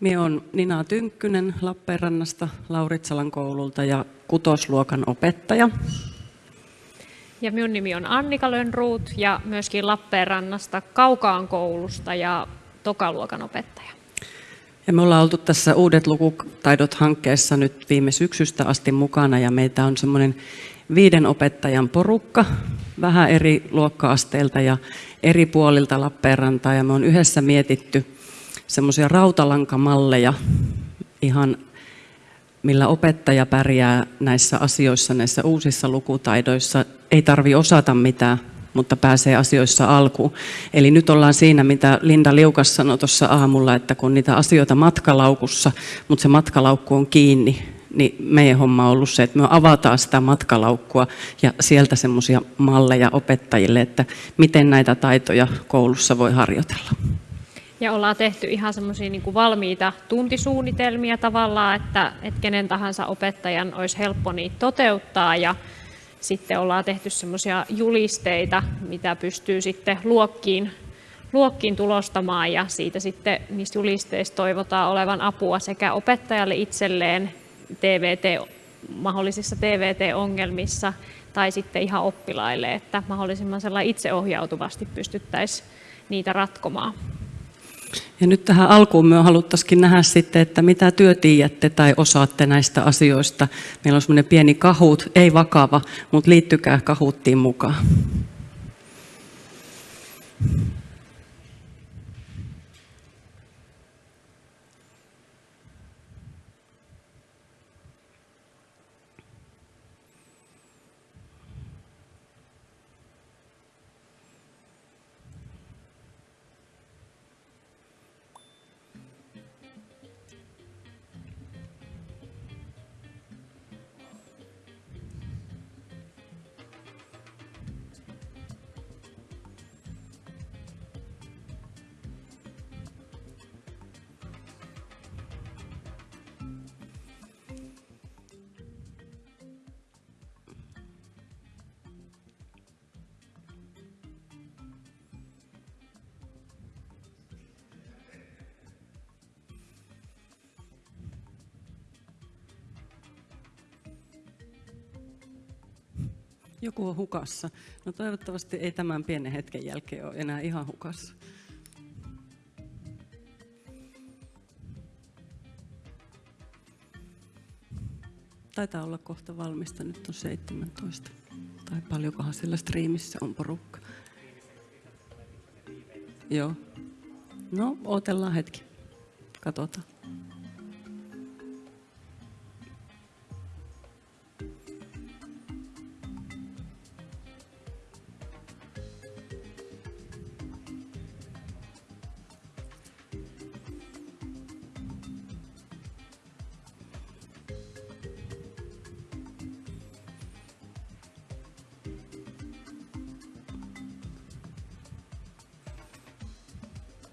Minä olen Nina Tynkkynen Lappeenrannasta Lauritsalan koululta ja kutosluokan opettaja. Ja minun nimi on Annika Lönnruut ja myöskin Lappeenrannasta Kaukaan koulusta ja tokaluokan opettaja. Ja me ollaan oltu tässä Uudet lukutaidot-hankkeessa nyt viime syksystä asti mukana ja meitä on semmoinen viiden opettajan porukka, vähän eri luokka-asteilta ja eri puolilta Lappeenrantaa ja me on yhdessä mietitty semmoisia rautalankamalleja ihan millä opettaja pärjää näissä asioissa, näissä uusissa lukutaidoissa. Ei tarvi osata mitään, mutta pääsee asioissa alkuun. Eli nyt ollaan siinä, mitä Linda Liukas sanoi tuossa aamulla, että kun niitä asioita matkalaukussa, mutta se matkalaukku on kiinni, niin meidän homma on ollut se, että me avataan sitä matkalaukkua ja sieltä semmoisia malleja opettajille, että miten näitä taitoja koulussa voi harjoitella. Ja ollaan tehty ihan semmoisia niin valmiita tuntisuunnitelmia tavallaan, että, että kenen tahansa opettajan olisi helppo niitä toteuttaa ja sitten ollaan tehty semmoisia julisteita, mitä pystyy sitten luokkiin, luokkiin tulostamaan ja siitä sitten niistä julisteista toivotaan olevan apua sekä opettajalle itselleen TVT, mahdollisissa TVT-ongelmissa tai sitten ihan oppilaille, että mahdollisimman itseohjautuvasti pystyttäisiin niitä ratkomaan. Ja nyt tähän alkuun me haluttaisiin nähdä sitten, että mitä työ tiedätte tai osaatte näistä asioista. Meillä on semmoinen pieni kahut, ei vakava, mutta liittykää kahuttiin mukaan. Joku on hukassa. No toivottavasti ei tämän pienen hetken jälkeen ole enää ihan hukassa. Taitaa olla kohta valmista, nyt on 17. Tai paljonkohan sillä striimissä on porukka. Joo. No, odotellaan hetki. Katsotaan.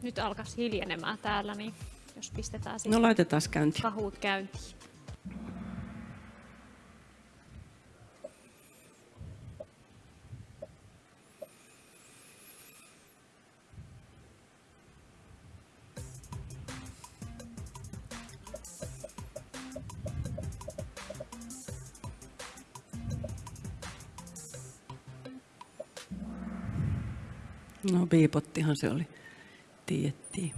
Nyt alkaisi hiljenemään täällä, niin jos pistetään sitten no, laitetaan käyntiin. kahut käyntiin. No piipottihan se oli tiedettiin.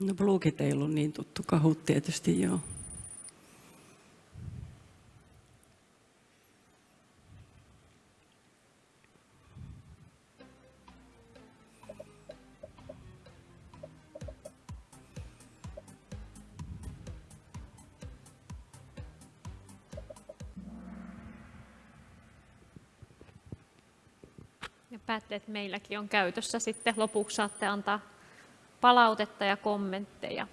No Bluegit ei ollut niin tuttu, kahut tietysti joo. päätteet meilläkin on käytössä sitten. Lopuksi saatte antaa palautetta ja kommentteja.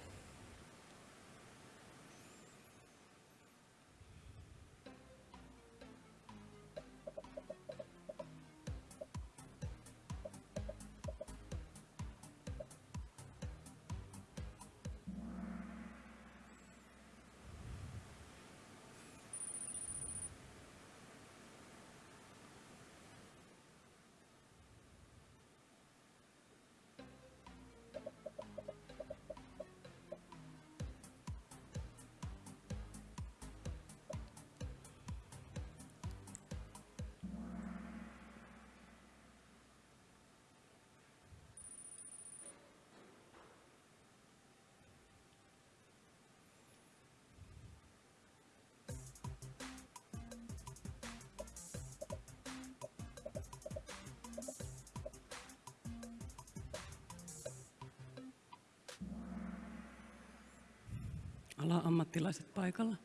Ala-ammattilaiset paikalla.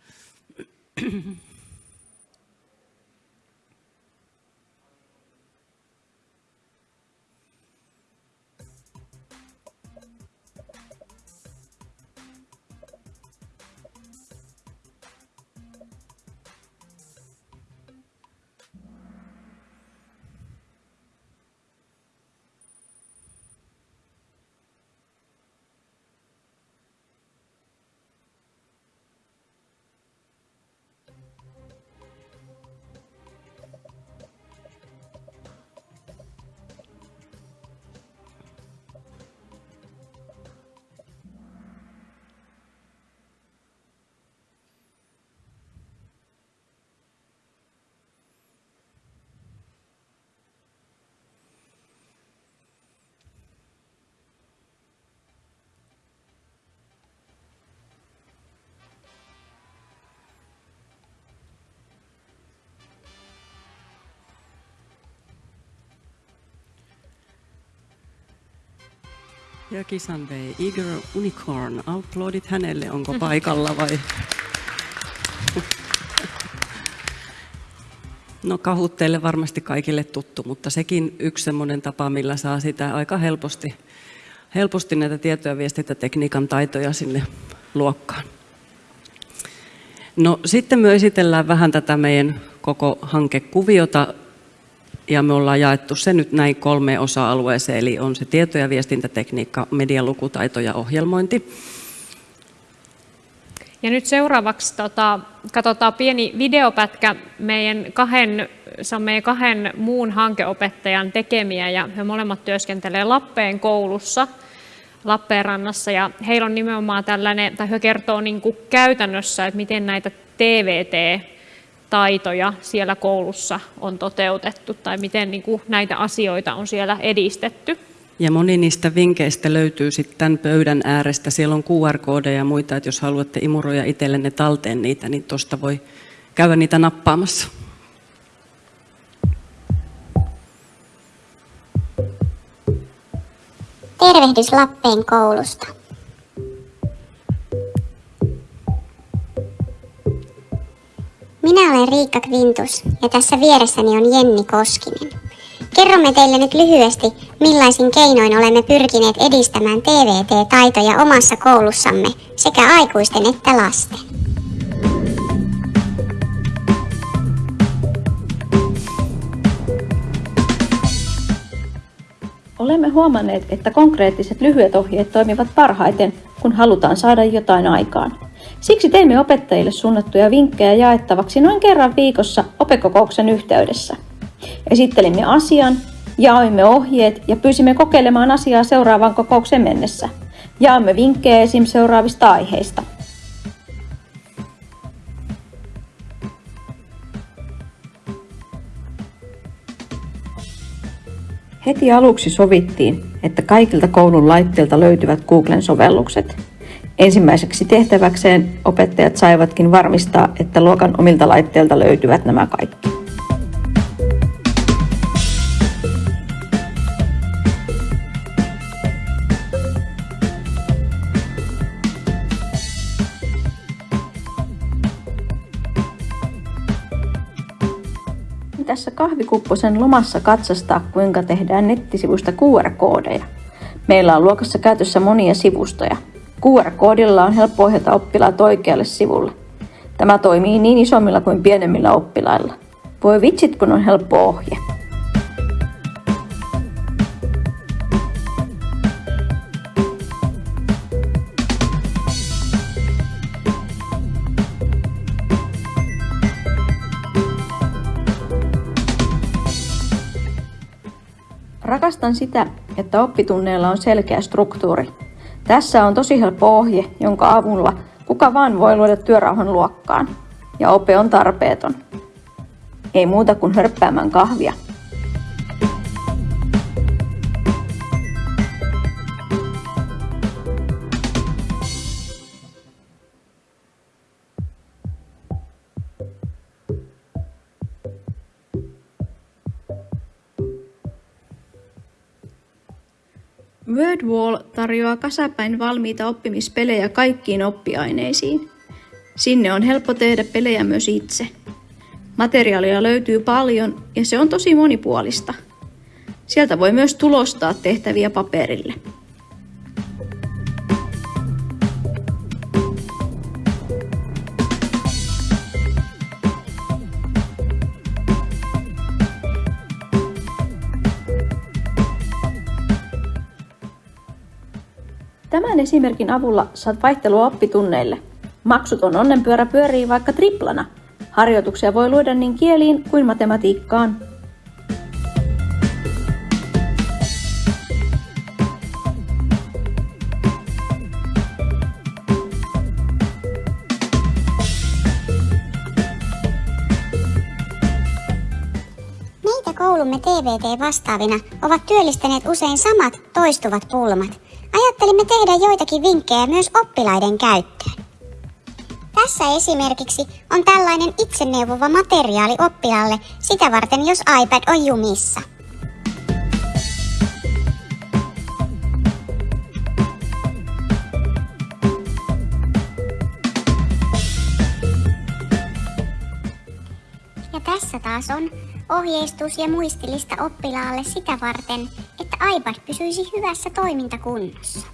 Ja kisan vei Eager Unicorn. Aplodit hänelle, onko paikalla vai? No kahut teille varmasti kaikille tuttu, mutta sekin yksi semmoinen tapa, millä saa sitä aika helposti, helposti näitä tieto- ja viestintätekniikan taitoja sinne luokkaan. No sitten me esitellään vähän tätä meidän koko hankekuviota ja me ollaan jaettu se nyt näin kolmeen osa-alueeseen, eli on se tieto- ja viestintätekniikka, medialukutaito ja ohjelmointi. Ja nyt seuraavaksi tota, katsotaan pieni videopätkä meidän kahden, se on meidän kahden muun hankeopettajan tekemiä ja he molemmat työskentelee Lappeen koulussa Lappeenrannassa ja heillä on nimenomaan tällainen, tai he kertoo niin kuin käytännössä, että miten näitä TVT taitoja siellä koulussa on toteutettu tai miten niin kuin näitä asioita on siellä edistetty. Ja moni niistä vinkkeistä löytyy sitten tämän pöydän äärestä. Siellä on QR-koodeja ja muita, että jos haluatte imuroida itsellenne talteen niitä, niin tuosta voi käydä niitä nappaamassa. Tervehdys Lappeen koulusta. Minä olen Riikka Kvintus ja tässä vieressäni on Jenni Koskinen. Kerromme teille nyt lyhyesti, millaisin keinoin olemme pyrkineet edistämään TVT-taitoja omassa koulussamme sekä aikuisten että lasten. Olemme huomanneet, että konkreettiset lyhyet ohjeet toimivat parhaiten, kun halutaan saada jotain aikaan. Siksi teimme opettajille suunnattuja vinkkejä jaettavaksi noin kerran viikossa opekokouksen yhteydessä. Esittelimme asian, jaoimme ohjeet ja pyysimme kokeilemaan asiaa seuraavaan kokouksen mennessä. Jaamme vinkkejä esim. seuraavista aiheista. Heti aluksi sovittiin, että kaikilta koulun laitteilta löytyvät Googlen sovellukset. Ensimmäiseksi tehtäväkseen opettajat saivatkin varmistaa, että luokan omilta laitteilta löytyvät nämä kaikki. tässä kahvikupposen lomassa katsastaa, kuinka tehdään nettisivuista QR-koodeja. Meillä on luokassa käytössä monia sivustoja. QR-koodilla on helppo ohjata oppilaat oikealle sivulle. Tämä toimii niin isommilla kuin pienemmillä oppilailla. Voi vitsit, kun on helppo ohje. Rakastan sitä, että oppitunneilla on selkeä struktuuri. Tässä on tosi helppo ohje, jonka avulla kuka vaan voi luoda työrauhan luokkaan. Ja ope on tarpeeton. Ei muuta kuin hörppäämään kahvia. WordWall tarjoaa kasapäin valmiita oppimispelejä kaikkiin oppiaineisiin. Sinne on helppo tehdä pelejä myös itse. Materiaalia löytyy paljon ja se on tosi monipuolista. Sieltä voi myös tulostaa tehtäviä paperille. Esimerkin avulla saat vaihtelua oppitunneille. Maksuton onnenpyörä pyörii vaikka triplana. Harjoituksia voi luoda niin kieliin kuin matematiikkaan. Koulumme TVT-vastaavina ovat työllistäneet usein samat toistuvat pulmat. Ajattelimme tehdä joitakin vinkkejä myös oppilaiden käyttöön. Tässä esimerkiksi on tällainen itseneuvova materiaali oppilaalle sitä varten, jos iPad on jumissa. Ja tässä taas on ohjeistus ja muistilista oppilaalle sitä varten, iPad pysyisi hyvässä toimintakunnossa.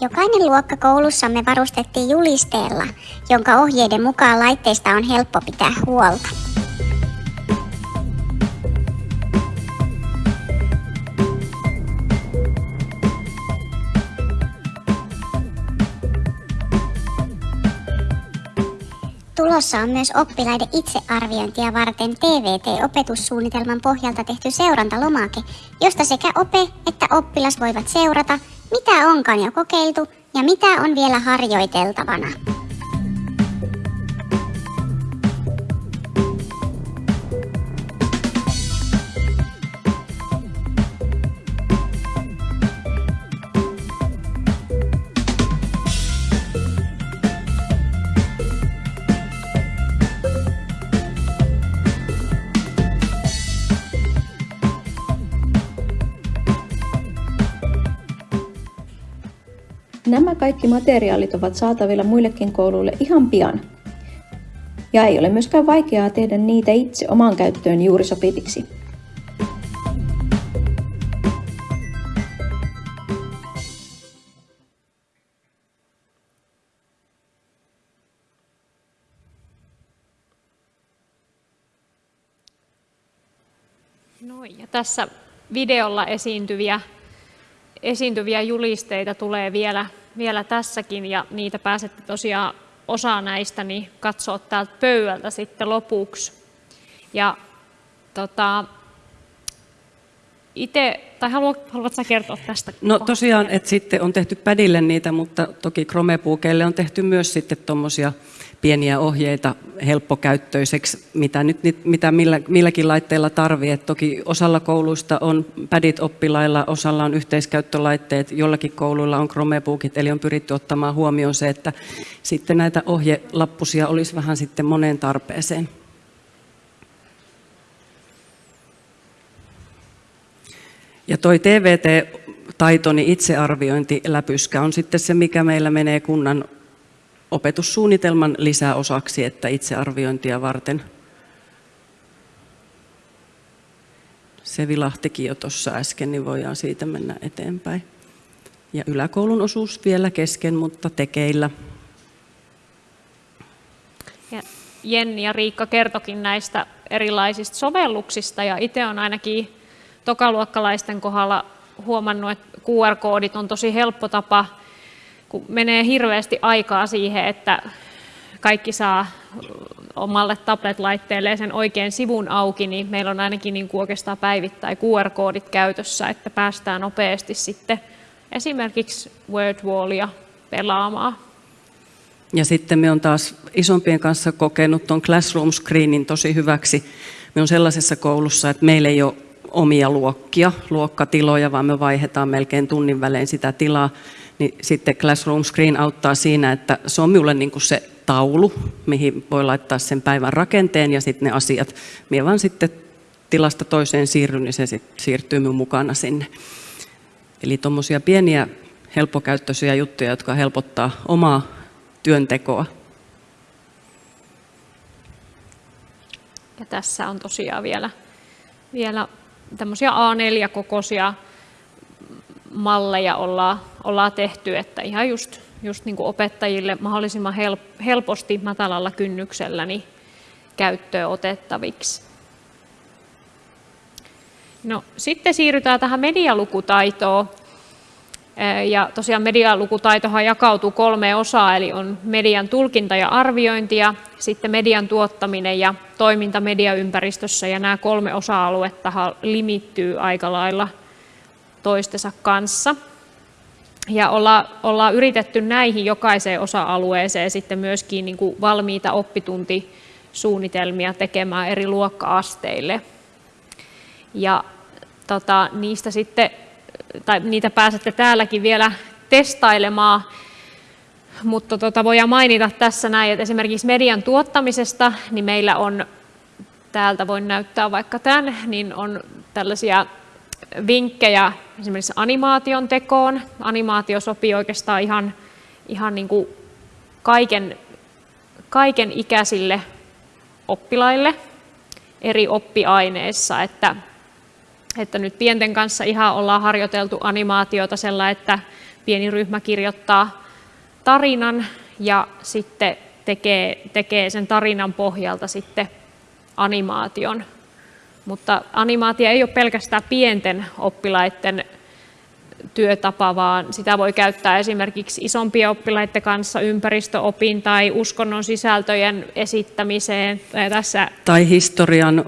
Jokainen luokka koulussamme varustettiin julisteella, jonka ohjeiden mukaan laitteista on helppo pitää huolta. Tulossa on myös oppilaiden itsearviointia varten TVT-opetussuunnitelman pohjalta tehty seurantalomake, josta sekä ope että oppilas voivat seurata, mitä onkaan jo kokeiltu ja mitä on vielä harjoiteltavana. Kaikki materiaalit ovat saatavilla muillekin kouluille ihan pian. Ja ei ole myöskään vaikeaa tehdä niitä itse omaan käyttöön juuri sopiviksi. No, ja tässä videolla esiintyviä, esiintyviä julisteita tulee vielä, vielä tässäkin ja niitä pääsette tosiaan osa näistä niin katsoa täältä pöydältä sitten lopuksi. Ja tota, itse, tai haluat, haluatko kertoa tästä? No tosiaan, että sitten on tehty pädille niitä, mutta toki Chromebookeille on tehty myös sitten tuommoisia pieniä ohjeita helppokäyttöiseksi, mitä, nyt, mitä millä, milläkin laitteella tarvii. Et toki osalla kouluista on pädit oppilailla, osalla on yhteiskäyttölaitteet, jollakin kouluilla on Chromebookit, eli on pyritty ottamaan huomioon se, että sitten näitä ohjelappusia olisi vähän sitten moneen tarpeeseen. Ja toi TVT-taitoni itsearviointi läpyskä on sitten se, mikä meillä menee kunnan opetussuunnitelman lisäosaksi, että itsearviointia varten. Se vilahtikin jo tuossa äsken, niin voidaan siitä mennä eteenpäin. Ja yläkoulun osuus vielä kesken, mutta tekeillä. Ja Jenni ja Riikka kertokin näistä erilaisista sovelluksista ja itse on ainakin tokaluokkalaisten kohdalla huomannut, että QR-koodit on tosi helppo tapa, kun menee hirveästi aikaa siihen, että kaikki saa omalle tablet-laitteelle sen oikean sivun auki, niin meillä on ainakin niin kuin oikeastaan päivittäin QR-koodit käytössä, että päästään nopeasti sitten esimerkiksi Wordwallia pelaamaan. Ja sitten me on taas isompien kanssa kokenut tuon Classroom Screenin tosi hyväksi. Me on sellaisessa koulussa, että meillä ei ole omia luokkia, luokkatiloja, vaan me vaihdetaan melkein tunnin välein sitä tilaa. Niin sitten Classroom Screen auttaa siinä, että se on minulle niin kuin se taulu, mihin voi laittaa sen päivän rakenteen ja sitten ne asiat. Mie vaan sitten tilasta toiseen siirryn, niin se sitten siirtyy minun mukana sinne. Eli tuommoisia pieniä helppokäyttöisiä juttuja, jotka helpottaa omaa työntekoa. Ja tässä on tosiaan vielä, vielä tämmöisiä A4-kokoisia malleja ollaan, ollaan tehty, että ihan just, just niin kuin opettajille mahdollisimman helposti matalalla kynnyksellä niin käyttöön otettaviksi. No, sitten siirrytään tähän medialukutaitoon. Ja tosiaan medialukutaitohan jakautuu kolme osaa, eli on median tulkinta ja arviointi ja sitten median tuottaminen ja toiminta mediaympäristössä. Ja nämä kolme osa-aluetta limittyy aika lailla toistensa kanssa. Ja ollaan, ollaan yritetty näihin jokaiseen osa-alueeseen sitten myöskin niin kuin valmiita oppituntisuunnitelmia tekemään eri luokka-asteille. Ja tota, niistä sitten, tai niitä pääsette täälläkin vielä testailemaan, mutta tota, voidaan mainita tässä näin, että esimerkiksi median tuottamisesta, niin meillä on, täältä voin näyttää vaikka tämän, niin on tällaisia vinkkejä esimerkiksi animaation tekoon. Animaatio sopii oikeastaan ihan, ihan niin kuin kaiken, kaiken ikäisille oppilaille eri oppiaineissa, että että nyt pienten kanssa ihan ollaan harjoiteltu animaatiota sellainen, että pieni ryhmä kirjoittaa tarinan ja sitten tekee, tekee sen tarinan pohjalta sitten animaation. Mutta animaatio ei ole pelkästään pienten oppilaiden työtapa, vaan sitä voi käyttää esimerkiksi isompien oppilaiden kanssa ympäristöopin tai uskonnon sisältöjen esittämiseen. Tässä... tai historian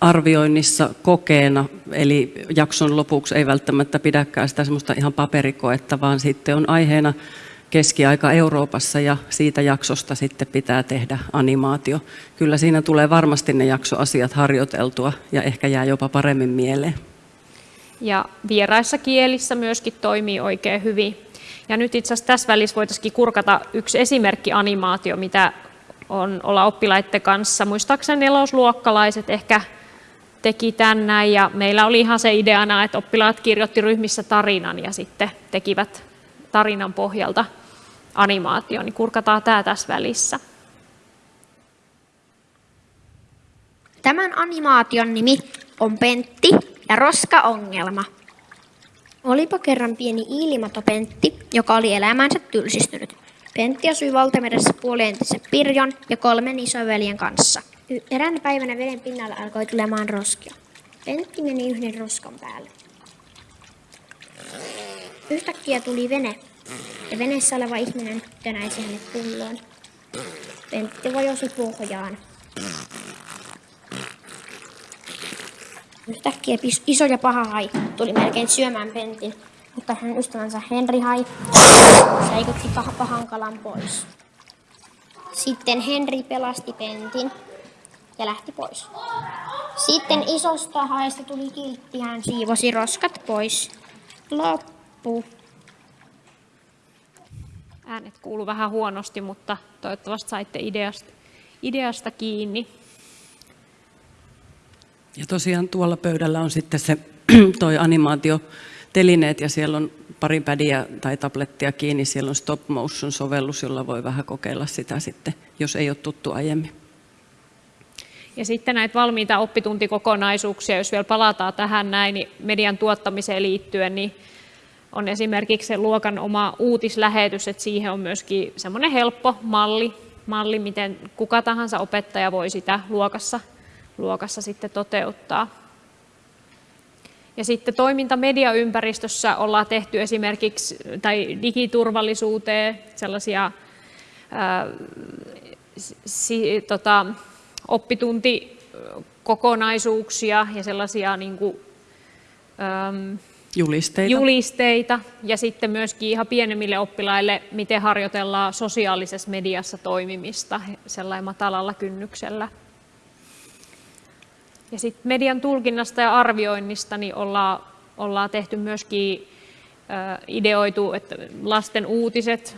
arvioinnissa kokeena, eli jakson lopuksi ei välttämättä pidäkään sitä semmoista ihan paperikoetta, vaan sitten on aiheena keskiaika Euroopassa ja siitä jaksosta sitten pitää tehdä animaatio. Kyllä siinä tulee varmasti ne jaksoasiat harjoiteltua ja ehkä jää jopa paremmin mieleen. Ja vieraissa kielissä myöskin toimii oikein hyvin. Ja nyt itse asiassa tässä välissä voitaisiin kurkata yksi esimerkki animaatio, mitä on olla oppilaiden kanssa. Muistaakseni nelosluokkalaiset ehkä teki tämän näin ja meillä oli ihan se ideana, että oppilaat kirjoitti ryhmissä tarinan ja sitten tekivät tarinan pohjalta animaatio, niin kurkataan tämä tässä välissä. Tämän animaation nimi on Pentti ja roska-ongelma. Olipa kerran pieni ilmato Pentti, joka oli elämänsä tylsistynyt. Pentti asui valtameressä puolientisen Pirjon ja kolmen isoveljen kanssa – Eräänä päivänä veden pinnalla alkoi tulemaan roskia. Pentti meni yhden roskan päälle. Yhtäkkiä tuli vene, ja veneessä oleva ihminen tönäisi hänet pulloon. Pentti vajosi pohjaan. Yhtäkkiä iso ja paha hai tuli melkein syömään Pentin, mutta hänen ystävänsä Henri hai säikytti pahan kalan pois. Sitten Henri pelasti Pentin ja lähti pois. Sitten isosta haesta tuli kiltti, hän siivosi roskat pois. Loppu. Äänet kuuluu vähän huonosti, mutta toivottavasti saitte ideasta, ideasta kiinni. Ja tosiaan tuolla pöydällä on sitten se toi animaatiotelineet ja siellä on pari pädiä tai tablettia kiinni, siellä on stop motion sovellus, jolla voi vähän kokeilla sitä sitten, jos ei ole tuttu aiemmin. Ja sitten näitä valmiita oppituntikokonaisuuksia, jos vielä palataan tähän näin, niin median tuottamiseen liittyen, niin on esimerkiksi se luokan oma uutislähetys, että siihen on myöskin semmoinen helppo malli, malli, miten kuka tahansa opettaja voi sitä luokassa, luokassa sitten toteuttaa. Ja sitten toiminta mediaympäristössä ollaan tehty esimerkiksi tai digiturvallisuuteen sellaisia ää, si, tota, oppituntikokonaisuuksia ja sellaisia niin kuin, äm, julisteita. julisteita ja sitten myöskin ihan pienemmille oppilaille, miten harjoitellaan sosiaalisessa mediassa toimimista sellainen matalalla kynnyksellä. Ja sitten median tulkinnasta ja arvioinnista niin ollaan, ollaan tehty myöskin ideoitu, että lasten uutiset,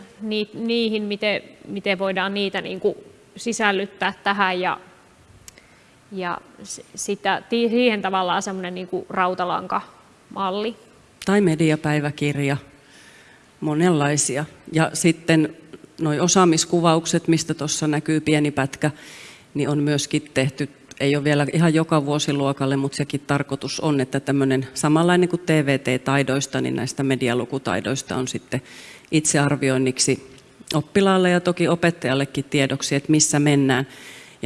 niihin, miten, miten voidaan niitä niin kuin sisällyttää tähän ja, ja sitä, siihen tavallaan semmoinen niin rautalankamalli. Tai mediapäiväkirja, monenlaisia. Ja sitten nuo osaamiskuvaukset, mistä tuossa näkyy pieni pätkä, niin on myöskin tehty ei ole vielä ihan joka vuosiluokalle, mutta sekin tarkoitus on, että tämmöinen samanlainen kuin TVT-taidoista, niin näistä medialukutaidoista on sitten itsearvioinniksi oppilaalle ja toki opettajallekin tiedoksi, että missä mennään.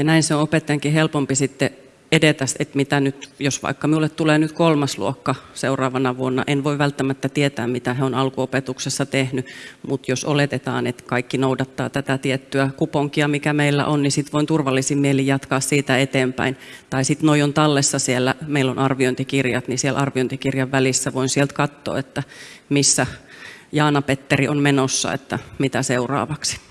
Ja näin se on opettajankin helpompi sitten edetä, että mitä nyt, jos vaikka minulle tulee nyt kolmas luokka seuraavana vuonna, en voi välttämättä tietää, mitä he on alkuopetuksessa tehnyt, mutta jos oletetaan, että kaikki noudattaa tätä tiettyä kuponkia, mikä meillä on, niin sitten voin turvallisin mieli jatkaa siitä eteenpäin. Tai sitten noi on tallessa siellä, meillä on arviointikirjat, niin siellä arviointikirjan välissä voin sieltä katsoa, että missä Jaana Petteri on menossa, että mitä seuraavaksi.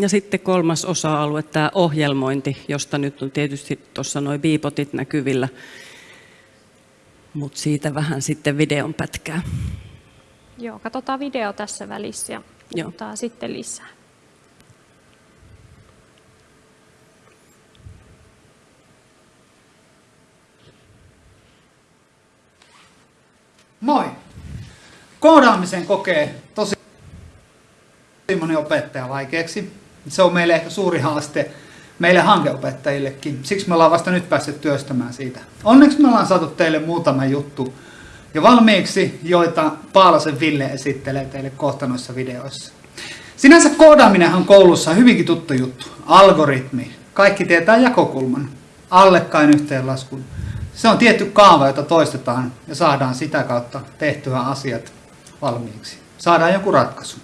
Ja sitten kolmas osa-alue, tämä ohjelmointi, josta nyt on tietysti tuossa noin biipotit näkyvillä, mutta siitä vähän sitten videon pätkää. Joo, katsotaan video tässä välissä ja puhutaan sitten lisää. Moi! Koodaamisen kokee tosi moni opettaja vaikeaksi. Se on meille ehkä suuri haaste meille hankeopettajillekin. Siksi me ollaan vasta nyt päässeet työstämään siitä. Onneksi me ollaan saatu teille muutama juttu jo valmiiksi, joita Paalasen Ville esittelee teille kohta noissa videoissa. Sinänsä koodaaminen on koulussa hyvinkin tuttu juttu. Algoritmi. Kaikki tietää jakokulman. Allekkain yhteenlaskun. Se on tietty kaava, jota toistetaan ja saadaan sitä kautta tehtyä asiat valmiiksi. Saadaan joku ratkaisu.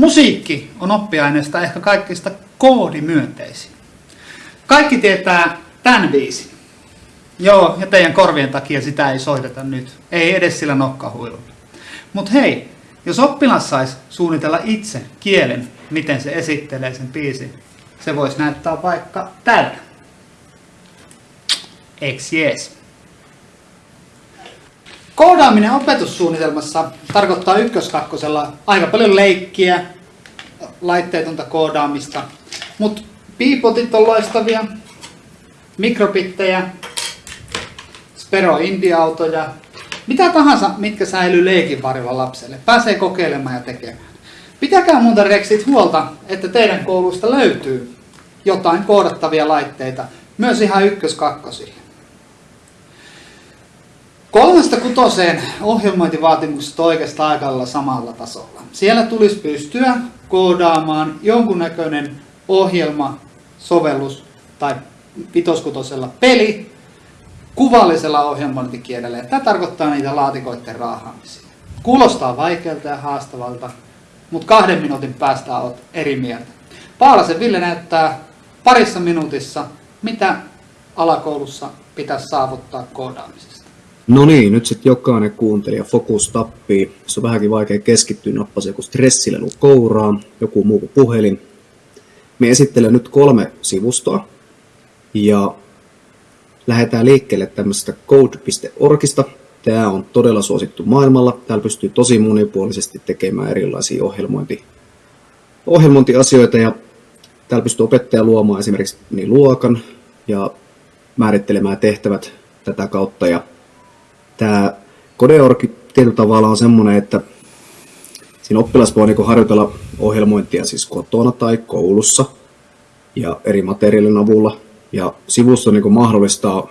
Musiikki on oppiaineesta ehkä kaikista koodimyönteisin. Kaikki tietää tämän viisi. Joo, ja teidän korvien takia sitä ei soiteta nyt. Ei edes sillä nokkahuilulla. Mutta hei, jos oppilas saisi suunnitella itse kielen, miten se esittelee sen biisin, se voisi näyttää vaikka tällä. Eks jees. Koodaaminen opetussuunnitelmassa tarkoittaa ykköskakkosella aika paljon leikkiä, laitteetonta koodaamista, mutta piipotit on loistavia, mikrobittejä, Spero Indie-autoja, mitä tahansa, mitkä säilyy leikin varjolla lapselle. Pääsee kokeilemaan ja tekemään. Pitäkää muuta reksit huolta, että teidän koulusta löytyy jotain koodattavia laitteita, myös ihan ykköskakkosille. Kolmesta kutoseen ohjelmointivaatimukset oikeastaan aika samalla tasolla. Siellä tulisi pystyä koodaamaan jonkunnäköinen ohjelma, sovellus tai vitoskutosella peli kuvallisella ohjelmointikielellä. Tämä tarkoittaa niitä laatikoiden raahaamisia. Kuulostaa vaikealta ja haastavalta, mutta kahden minuutin päästä olet eri mieltä. Paalasen Ville näyttää parissa minuutissa, mitä alakoulussa pitäisi saavuttaa koodaamisessa. No niin, nyt sitten jokainen kuuntelija fokus tappii. Se on vähänkin vaikea keskittyä, nappasi joku stressilelu kouraa, joku muu kuin puhelin. Me esittelen nyt kolme sivustoa ja lähdetään liikkeelle tämmöisestä code.orgista. Tämä on todella suosittu maailmalla. Täällä pystyy tosi monipuolisesti tekemään erilaisia ohjelmointi, ohjelmointiasioita ja täällä pystyy opettaja luomaan esimerkiksi niin luokan ja määrittelemään tehtävät tätä kautta. Ja tämä Codeorg tietyllä tavalla on semmoinen, että siinä oppilas voi niin harjoitella ohjelmointia siis kotona tai koulussa ja eri materiaalin avulla. Ja sivusto niin mahdollistaa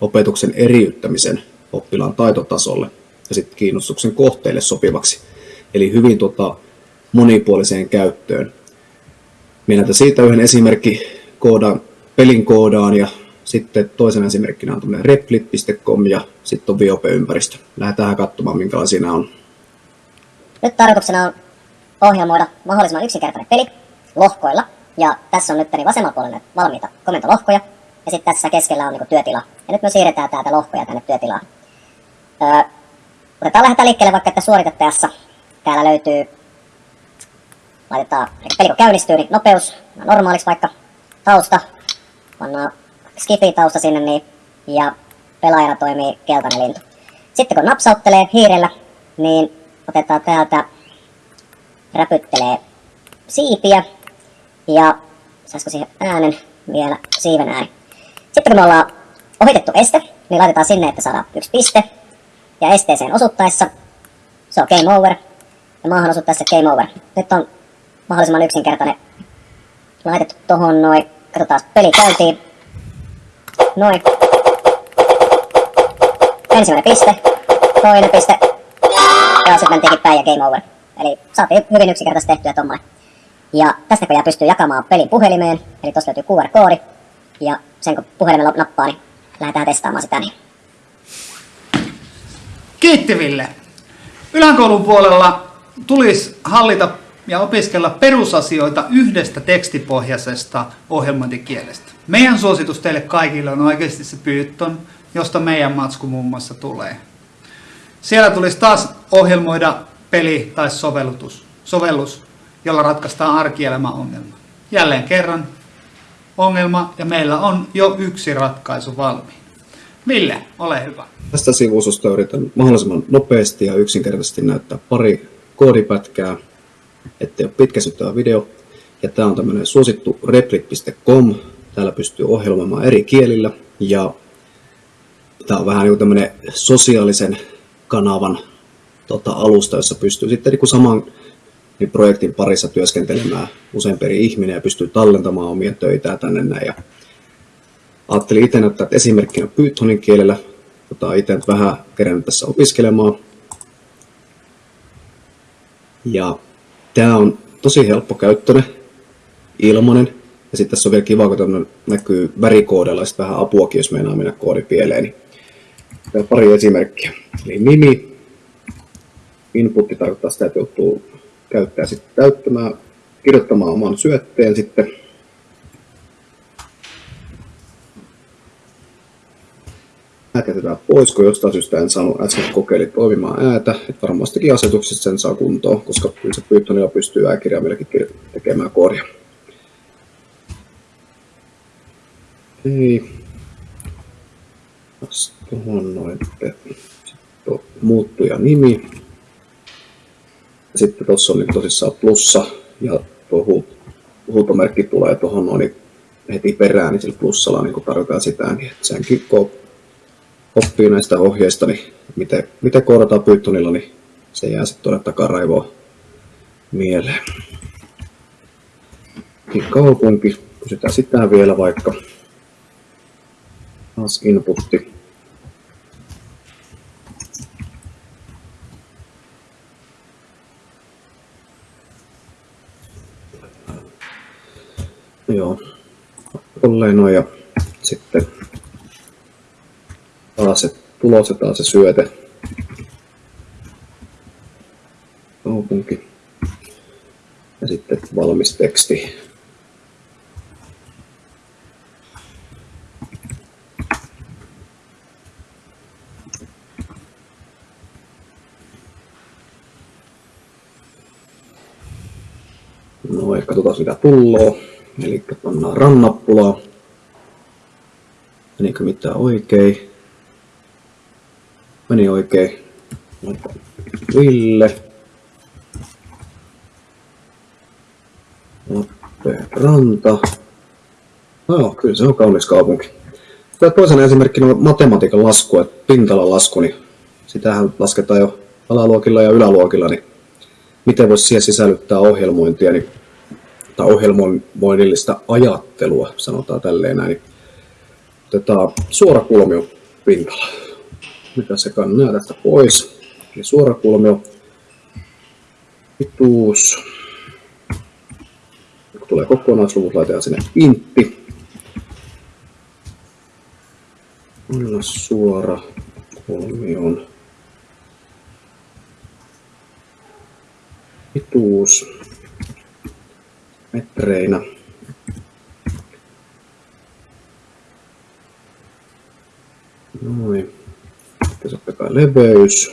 opetuksen eriyttämisen oppilaan taitotasolle ja sitten kiinnostuksen kohteille sopivaksi. Eli hyvin tota, monipuoliseen käyttöön. Minä siitä yhden esimerkki koodaan, pelin koodaan ja sitten toisen esimerkkinä on tämmöinen replit.com ja sitten on Viope-ympäristö. Lähdetään katsomaan, minkälaisia nämä on. Nyt tarkoituksena on ohjelmoida mahdollisimman yksinkertainen peli lohkoilla. Ja tässä on nyt vasemmalla puolella valmiita komentolohkoja. Ja sitten tässä keskellä on niin työtila. Ja nyt me siirretään täältä lohkoja tänne työtilaan. Öö, otetaan lähdetään liikkeelle vaikka, että suoritettajassa täällä löytyy, laitetaan, peli kun käynnistyy, niin nopeus normaaliksi vaikka tausta, pannaan skifi-tausta sinne, niin, ja pelaajana toimii keltainen lintu. Sitten kun napsauttelee hiirellä, niin otetaan täältä, räpyttelee siipiä, ja saisiko siihen äänen vielä, siiven ääni. Sitten kun me ollaan ohitettu este, niin laitetaan sinne, että saadaan yksi piste, ja esteeseen osuttaessa se on game over, ja maahan osuttaessa game over. Nyt on mahdollisimman yksinkertainen laitettu tohon noin, katsotaan peli käyntiin, Noin. Ensimmäinen piste, toinen piste, ja sitten mentiinkin päin ja game over. Eli saatiin hyvin yksinkertaisesti tehtyä tommoinen. Ja tästä kun pystyy jakamaan pelin puhelimeen, eli tuossa löytyy QR-koodi, ja sen kun puhelimella nappaa, niin lähdetään testaamaan sitä niin. Kiitti Ville. Yläkoulun puolella tulisi hallita ja opiskella perusasioita yhdestä tekstipohjaisesta ohjelmointikielestä. Meidän suositus teille kaikille on oikeasti se Python, josta meidän matsku muun muassa tulee. Siellä tulisi taas ohjelmoida peli tai sovellutus, sovellus, jolla ratkaistaan arkielämäongelma. Jälleen kerran ongelma ja meillä on jo yksi ratkaisu valmiin. Ville, ole hyvä. Tästä sivustosta yritän mahdollisimman nopeasti ja yksinkertaisesti näyttää pari koodipätkää, ettei ole pitkäsyttävä video. Ja tämä on tämmöinen suosittu replit.com. Täällä pystyy ohjelmoimaan eri kielillä ja tämä on vähän niin tämmöinen sosiaalisen kanavan tota, alusta, jossa pystyy sitten niin saman niin projektin parissa työskentelemään useampi eri ihminen ja pystyy tallentamaan omia töitä tänne näin. Ja ajattelin itse näyttää esimerkkinä Pythonin kielellä, jota itse vähän kerännyt tässä opiskelemaan. Ja Tämä on tosi helppo käyttöinen, ilmanen. Ja sitten tässä on vielä kiva, kun näkyy värikoodella ja vähän apuakin, jos meinaa mennä koodi pieleen. Niin Tämä pari esimerkkiä. Eli nimi, inputti tarkoittaa sitä, että joutuu käyttää sitten täyttämään, kirjoittamaan oman syötteen sitten jätetään pois, kun jostain syystä en saanut äsken kokeili toimimaan äätä. Et varmastikin asetuksessa sen saa kuntoon, koska kyllä se Pythonilla pystyy ääkirjaimellakin tekemään koodia. Ei. Tuohon noin. Sitten muuttuja nimi. Sitten tuossa on niin tosissaan plussa ja tuo huutomerkki tulee tuohon noin heti perään, niin sillä plussalla niin tarkoittaa sitä, niin senkin oppii näistä ohjeista, niin miten, miten koodataan Pythonilla, niin se jää sitten tuonne takaraivoon mieleen. Niin kaupunki, pysytään sitten vielä vaikka taas inputti. Joo, tolleen noin ja sitten taas se tulos ja taas se syöte. Kaupunki. Ja sitten valmis teksti. No, ja katsotaan mitä tulloo. Eli pannaan rannappulaa. Menikö mitään oikein? Meni oikein. Ville. Ranta. No, kyllä se on kaunis kaupunki. Tämä toisena esimerkkinä on matematiikan lasku, että pintalan lasku, niin sitähän lasketaan jo alaluokilla ja yläluokilla, niin miten voisi siihen sisällyttää ohjelmointia, niin, tai ohjelmoinnillista ajattelua, sanotaan tälleen näin. Niin otetaan suora kulmio pintala. Mitä se kannaa tästä pois? Eli suora kulmio, pituus, kun tulee kokonaisluvut, laitetaan sinne intti. Anna suora kolmion pituus metreinä. Noin. Sitten totta kai leveys.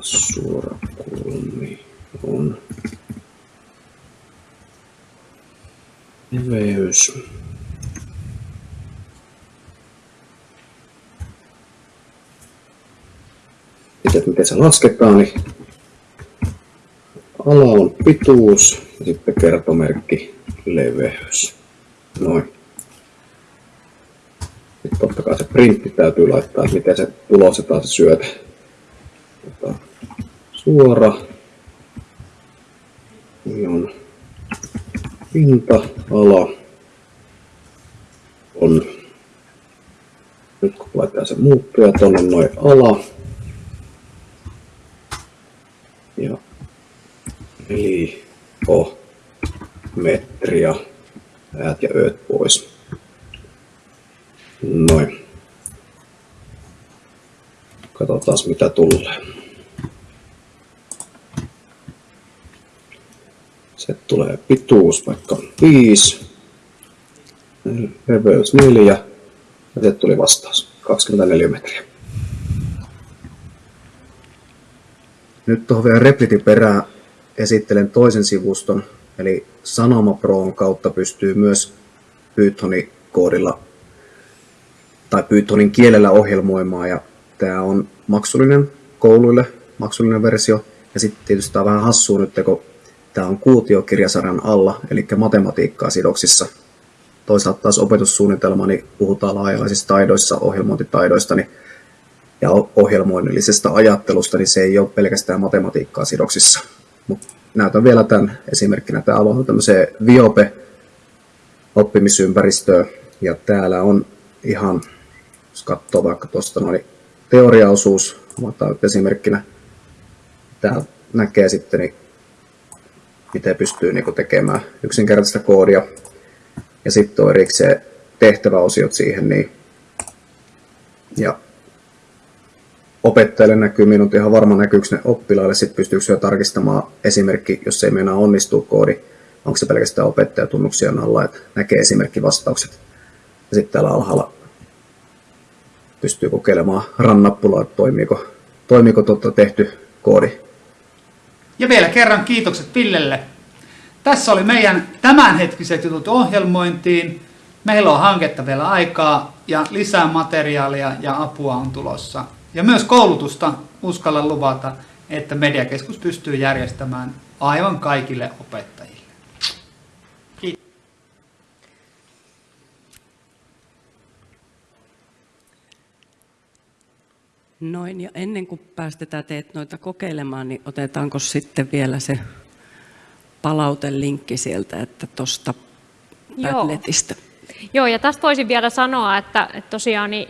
Suora kulmi on leveys. Sitten miten se lasketaan, niin ala on pituus ja sitten kertomerkki leveys. Noin. Sitten totta kai se printti täytyy laittaa, että miten se tulostetaan se syöte. Tota, suora. Niin on pinta, ala on, nyt kun laitetaan se muuttuja tuonne noin ala, ja eli o, metria, äät ja ööt pois. Noin. Mitä tulee. Se tulee pituus vaikka 5, leveys 4 ja se tuli vastaus 24 metriä. Nyt tuohon vielä replitin perään esittelen toisen sivuston, eli Sanoma Proon kautta pystyy myös Pythonin koodilla tai Pythonin kielellä ohjelmoimaan ja tämä on maksullinen kouluille, maksullinen versio. Ja sitten tietysti tämä on vähän hassua nyt, kun Tämä on kuutiokirjasarjan alla, eli matematiikkaa sidoksissa. Toisaalta taas opetussuunnitelma, niin puhutaan laajalaisista taidoissa, ohjelmointitaidoista niin, ja ohjelmoinnillisesta ajattelusta, niin se ei ole pelkästään matematiikkaa sidoksissa. Mut näytän vielä tämän esimerkkinä. Tämä on tämmöiseen Viope oppimisympäristöön, ja täällä on ihan, jos katsoo vaikka tuosta noin teoriaosuus, otetaan esimerkkinä, täällä näkee sitten niin miten pystyy niin tekemään yksinkertaista koodia. Ja sitten on erikseen tehtäväosiot siihen. Niin, ja opettajalle näkyy, minun ihan varma näkyykö ne oppilaille, sitten pystyykö jo tarkistamaan esimerkki, jos ei meinaa onnistuu koodi, onko se pelkästään opettajatunnuksia alla, että näkee esimerkkivastaukset. Ja sitten täällä alhaalla pystyy kokeilemaan rannappulaa, että toimiiko, toimiiko tuota tehty koodi ja vielä kerran kiitokset Villelle. Tässä oli meidän tämänhetkiset jutut ohjelmointiin. Meillä on hanketta vielä aikaa ja lisää materiaalia ja apua on tulossa. Ja myös koulutusta uskalla luvata, että Mediakeskus pystyy järjestämään aivan kaikille opettajille. Noin, ja ennen kuin päästetään teet noita kokeilemaan, niin otetaanko sitten vielä se palautelinkki sieltä, että tuosta Padletista. Joo, ja tästä voisin vielä sanoa, että, että tosiaan niin,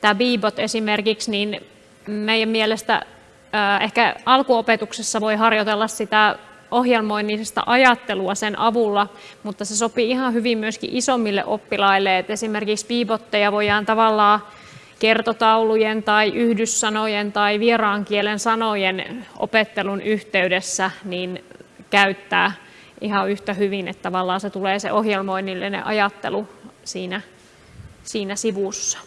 tämä Bebot esimerkiksi, niin meidän mielestä äh, ehkä alkuopetuksessa voi harjoitella sitä ohjelmoinnisesta ajattelua sen avulla, mutta se sopii ihan hyvin myöskin isommille oppilaille, että esimerkiksi Bebotteja voidaan tavallaan kertotaulujen tai yhdyssanojen tai vieraan kielen sanojen opettelun yhteydessä niin käyttää ihan yhtä hyvin, että tavallaan se tulee se ohjelmoinnillinen ajattelu siinä, siinä sivussa.